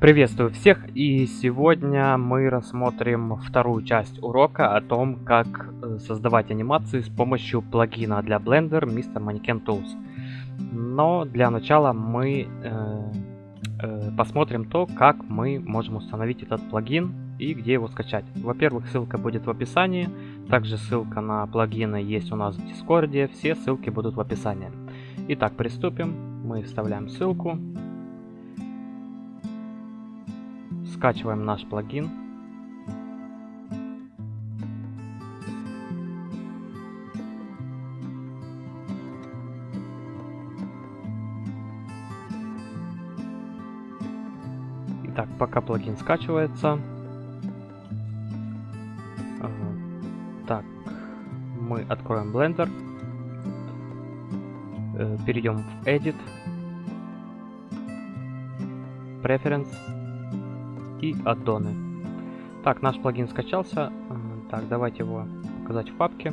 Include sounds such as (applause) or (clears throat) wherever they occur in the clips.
Приветствую всех и сегодня мы рассмотрим вторую часть урока о том, как э, создавать анимации с помощью плагина для Blender Mr. Mannequin Tools. Но для начала мы э, э, посмотрим то, как мы можем установить этот плагин и где его скачать. Во-первых, ссылка будет в описании, также ссылка на плагины есть у нас в Дискорде, все ссылки будут в описании. Итак, приступим. Мы вставляем ссылку. Скачиваем наш плагин. Итак, пока плагин скачивается. Так, мы откроем Blender. Э, перейдем в Edit. Preference и аддоны. Так, наш плагин скачался. Так, давайте его показать в папке.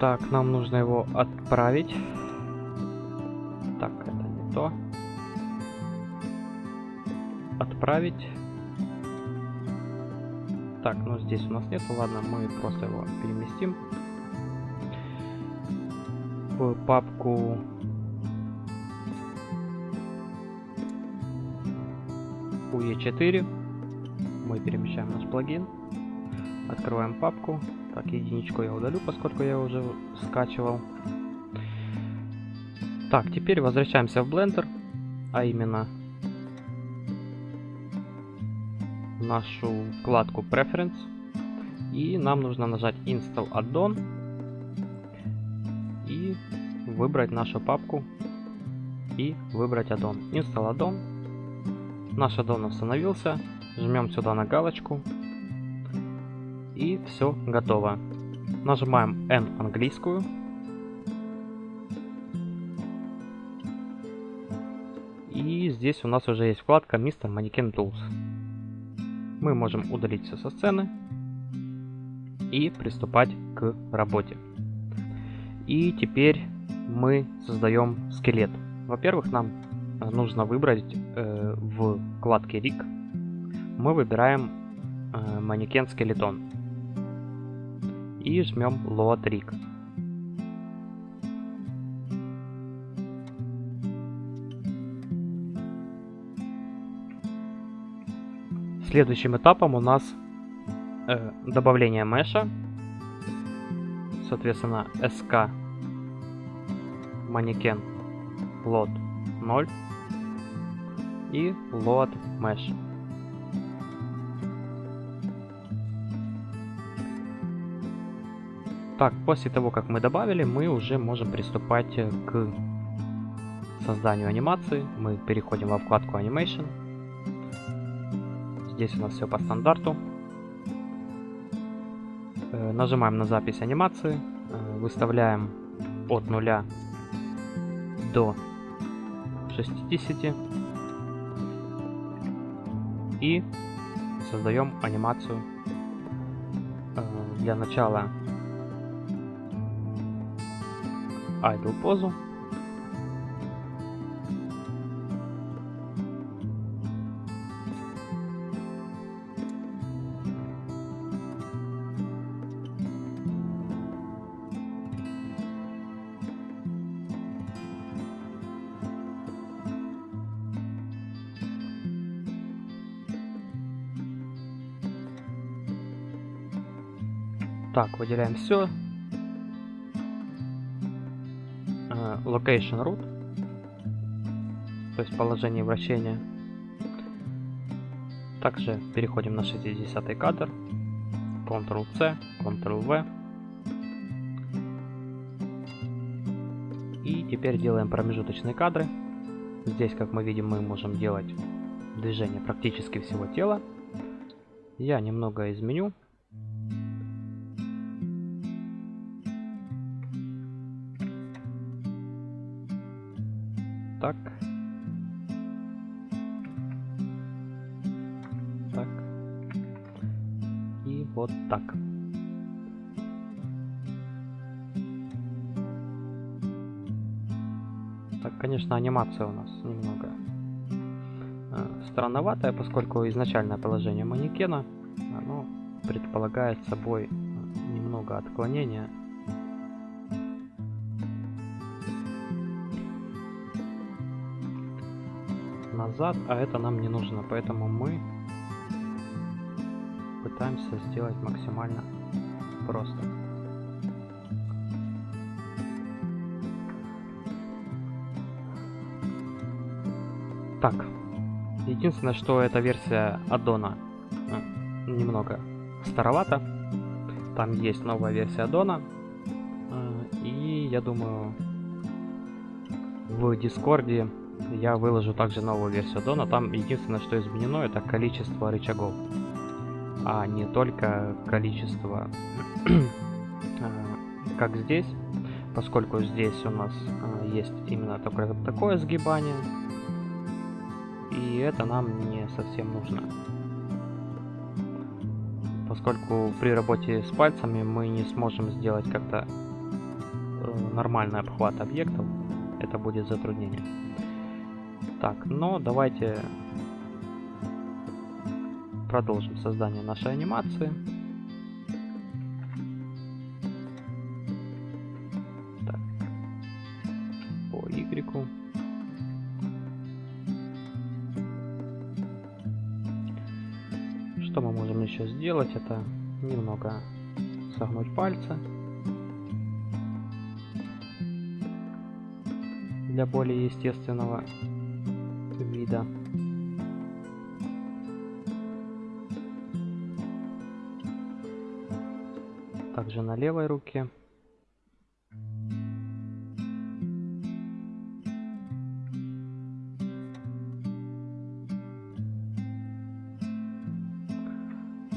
Так, нам нужно его отправить. Так, это не то. Отправить. Так, ну здесь у нас нет, ладно, мы просто его переместим в папку UE4 мы перемещаем наш плагин, открываем папку. Так, единичку я удалю, поскольку я уже скачивал. Так, теперь возвращаемся в Blender, а именно нашу вкладку Preference. И нам нужно нажать Install Addon и выбрать нашу папку и выбрать Addon. Install Addon Наш аддон установился. Жмем сюда на галочку. И все готово. Нажимаем N английскую. И здесь у нас уже есть вкладка Mr. Mannequin Tools. Мы можем удалить все со сцены и приступать к работе. И теперь мы создаем скелет. Во-первых, нам нужно выбрать э, в вкладке Rig. Мы выбираем э, манекен скелетон. И жмем Load Rig. Следующим этапом у нас э, добавление меша. Соответственно, SK манекен load 0 и load mesh. Так, после того, как мы добавили, мы уже можем приступать к созданию анимации. Мы переходим во вкладку Animation. Здесь у нас все по стандарту. Э, нажимаем на запись анимации. Э, выставляем от 0 до 60 и создаем анимацию э, для начала idle позу Так, выделяем все. Uh, location root. То есть положение вращения. Также переходим на 60 кадр. Ctrl-C, Ctrl-V. И теперь делаем промежуточные кадры. Здесь, как мы видим, мы можем делать движение практически всего тела. Я немного изменю. Так. Конечно, анимация у нас немного э, странноватая, поскольку изначальное положение манекена, оно предполагает собой немного отклонения. назад, а это нам не нужно, поэтому мы пытаемся сделать максимально просто. Так, единственное, что эта версия аддона э, немного старовата. Там есть новая версия аддона. Э, и я думаю, в Дискорде я выложу также новую версию аддона. Там единственное, что изменено, это количество рычагов. А не только количество, э, как здесь. Поскольку здесь у нас есть именно такое, такое сгибание, и это нам не совсем нужно. Поскольку при работе с пальцами мы не сможем сделать как-то э, нормальный обхват объектов, это будет затруднение. Так, но давайте продолжим создание нашей анимации. Что мы можем еще сделать? Это немного согнуть пальцы. Для более естественного вида. Также на левой руке.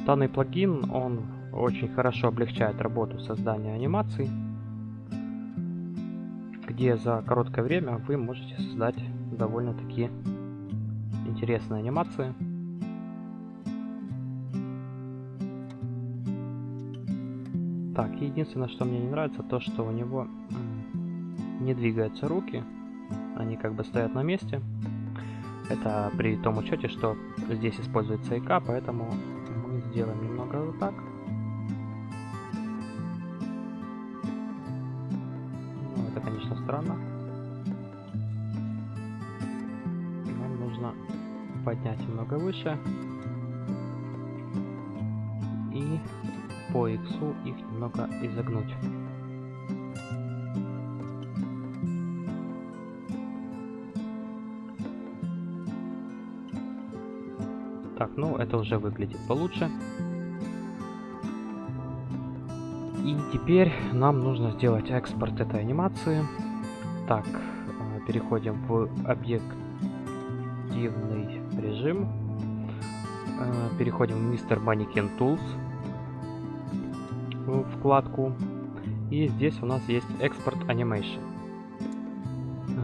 Данный плагин, он очень хорошо облегчает работу создания анимаций, где за короткое время вы можете создать довольно-таки интересные анимации. Так, единственное, что мне не нравится, то, что у него не двигаются руки, они как бы стоят на месте. Это при том учете, что здесь используется ИК, поэтому сделаем немного вот так. Ну, это, конечно, странно. Нам нужно поднять немного выше. И по X их немного изогнуть. Так, ну это уже выглядит получше. И теперь нам нужно сделать экспорт этой анимации. Так, э, переходим в объективный режим. Э, переходим в Mr. Mannequin Tools в вкладку. И здесь у нас есть экспорт Animation. Э,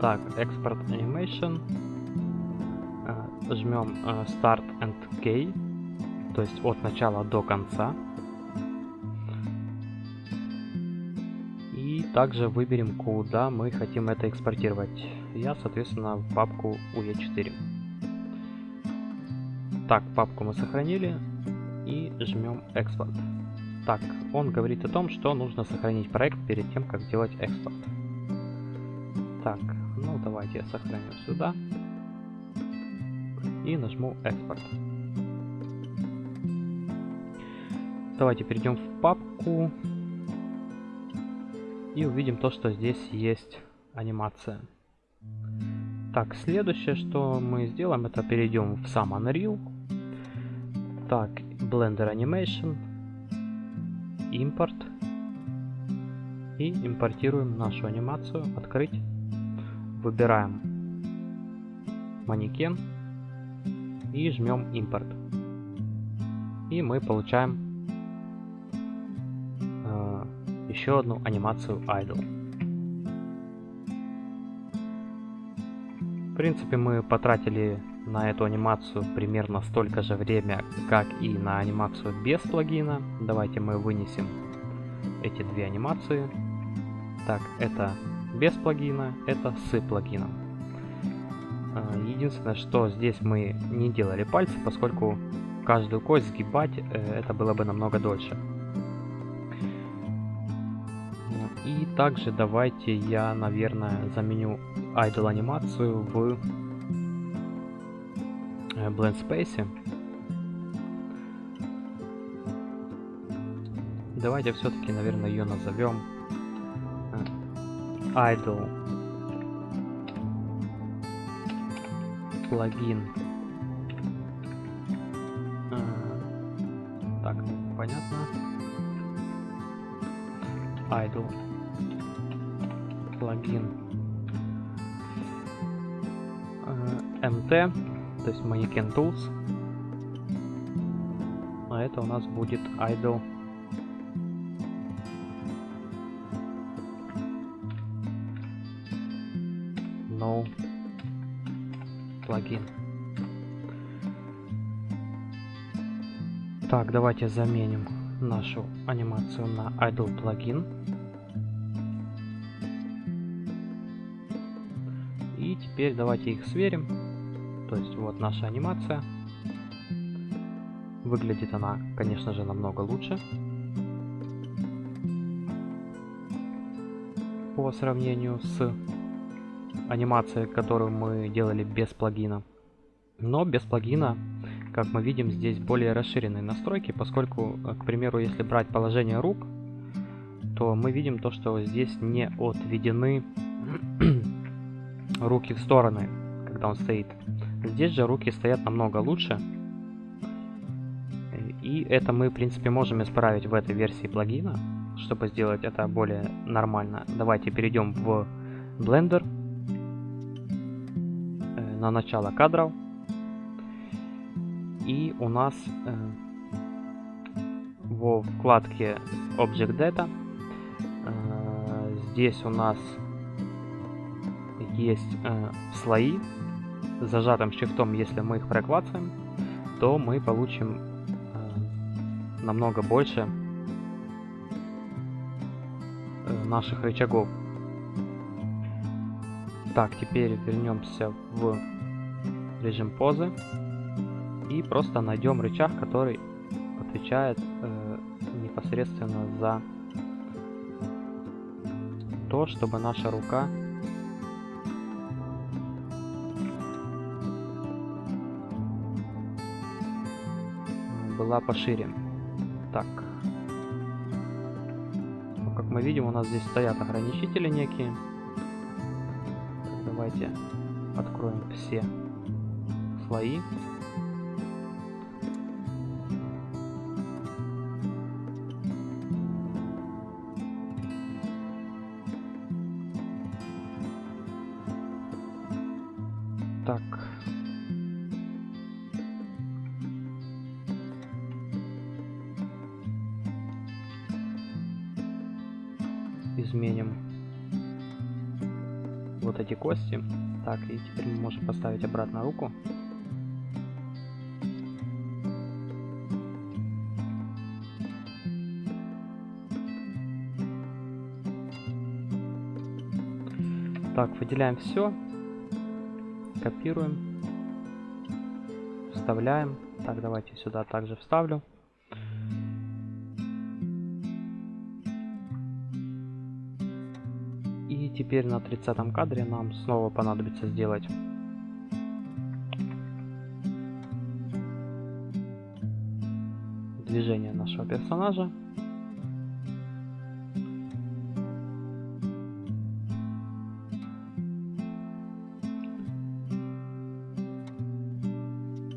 так, экспорт Animation жмем э, Start and K, то есть от начала до конца. И также выберем, куда мы хотим это экспортировать. Я, соответственно, в папку UE4. Так, папку мы сохранили и жмем экспорт. Так, он говорит о том, что нужно сохранить проект перед тем, как делать экспорт. Так, ну давайте я сохраню сюда и нажму экспорт. Давайте перейдем в папку и увидим то, что здесь есть анимация. Так, следующее, что мы сделаем, это перейдем в сам Unreal. Так, Blender Animation, импорт. И импортируем нашу анимацию, открыть. Выбираем манекен и жмем импорт. И мы получаем э, еще одну анимацию idle. В принципе, мы потратили на эту анимацию примерно столько же время, как и на анимацию без плагина. Давайте мы вынесем эти две анимации. Так, это без плагина, это с плагином. А, единственное, что здесь мы не делали пальцы, поскольку каждую кость сгибать э, это было бы намного дольше. И также давайте я, наверное, заменю idle анимацию в э, Blend Space. Давайте все-таки, наверное, ее назовем э, idle плагин. Э, так, понятно. Idle плагин MT, э, то есть Mannequin Tools. А это у нас будет Idle плагин. Так, давайте заменим нашу анимацию на Idle плагин. И теперь давайте их сверим. То есть вот наша анимация. Выглядит она, конечно же, намного лучше. По сравнению с анимацией, которую мы делали без плагина. Но без плагина, как мы видим, здесь более расширенные настройки, поскольку, э, к примеру, если брать положение рук, то мы видим то, что здесь не отведены (clears throat) руки в стороны, когда он стоит. Здесь же руки стоят намного лучше. И это мы, в принципе, можем исправить в этой версии плагина, чтобы сделать это более нормально. Давайте перейдем в Blender на начало кадров. И у нас э, во вкладке Object Data э, здесь у нас есть э, слои. Зажатым шрифтом, если мы их проклацаем, то мы получим э, намного больше э, наших рычагов. Так, теперь вернемся в режим позы и просто найдем рычаг, который отвечает э, непосредственно за то, чтобы наша рука была пошире. Так. Ну, как мы видим, у нас здесь стоят ограничители некие. Давайте откроем все слои. Так, изменим эти кости. Так, и теперь мы можем поставить обратно руку. Так, выделяем все, копируем, вставляем. Так, давайте сюда также вставлю. Теперь на 30 кадре нам снова понадобится сделать движение нашего персонажа.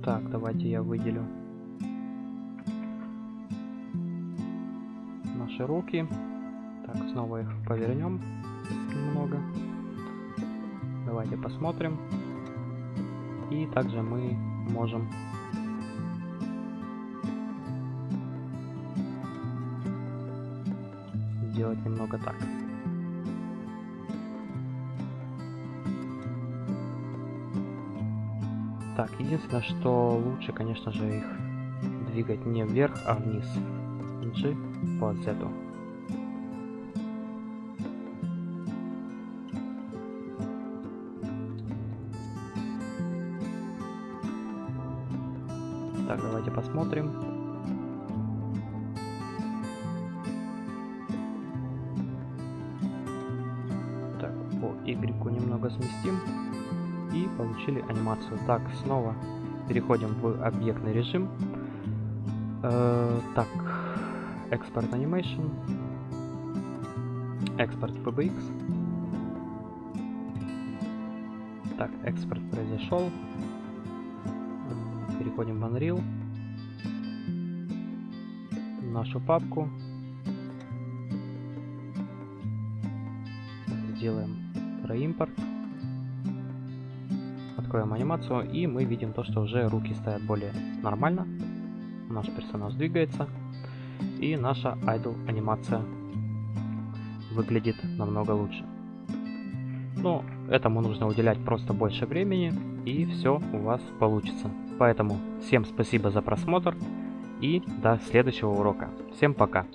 Так, давайте я выделю наши руки. Так, снова их повернем немного. Давайте посмотрим. И также мы можем сделать немного так. Так, единственное, что лучше, конечно же, их двигать не вверх, а вниз. G по Z. посмотрим. Так, по Y немного сместим. И получили анимацию. Так, снова переходим в объектный режим. Э, так, экспорт animation. Экспорт PBX. Так, экспорт произошел. Переходим в Unreal. Нашу папку. Сделаем проимпорт. Откроем анимацию и мы видим то, что уже руки стоят более нормально. Наш персонаж двигается. И наша idle анимация выглядит намного лучше. Но этому нужно уделять просто больше времени, и все у вас получится. Поэтому всем спасибо за просмотр, и до следующего урока. Всем пока!